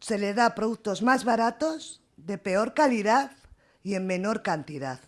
se le da productos más baratos, de peor calidad y en menor cantidad.